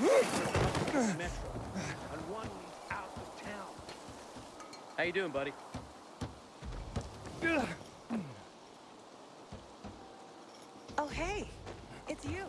metro. How you doing, buddy? Oh, hey. It's you.